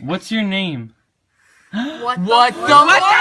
What's your name? What the What fuck? the?